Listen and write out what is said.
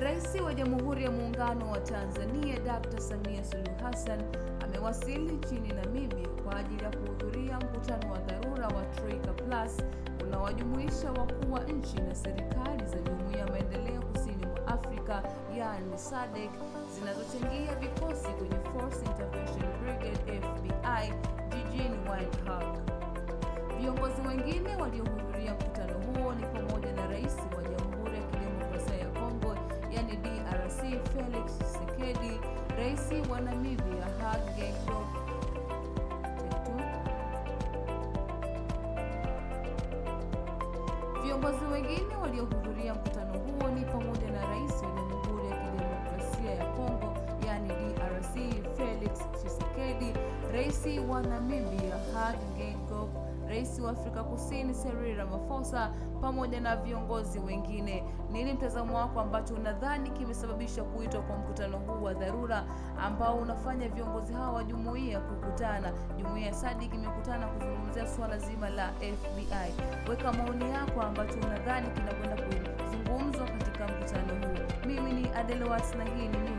Rais wa Jamhuri ya Muungano wa Tanzania Dr. Samia Suluhu Hassan amewasili nchini Namibia kwa ajili ya kuhudhuria mkutano wa dharura wa Troika Plus unaowajumuisha wakuu wa nchi na serikali za Jumuiya ya Maendeleo Kusini mwa Afrika yaani SADC zinazochangia vikosi kwenye Force Intervention Brigade FBI jijini Windhoek. Viongozi wengine waliohudhuria mkutano huo DRC Felix Tshisekedi, Rais wa Namibia Hage Geingob Viongozi wengine waliohudhuria mkutano huo ni pamoja na Rais wa Jamhuri ya Kidemokrasia ya Kongo yani DRC Felix Tshisekedi, Rais wa Namibia Hage Geingob, Rais wa Afrika Kusini Cyril Ramaphosa pamoja na viongozi wengine. Nini mtazamo wako ambacho unadhani kimesababisha kuitwa kwa mkutano huu wa dharura ambao unafanya viongozi hawa wa jumuiya kukutana? Jumuiya ya SADC imekutana kuzungumzia swala zima la FBI. Weka maoni yako ambacho unadhani kinakwenda kuzungumzwa katika mkutano huu. Mimi ni Adelwat na hii ni.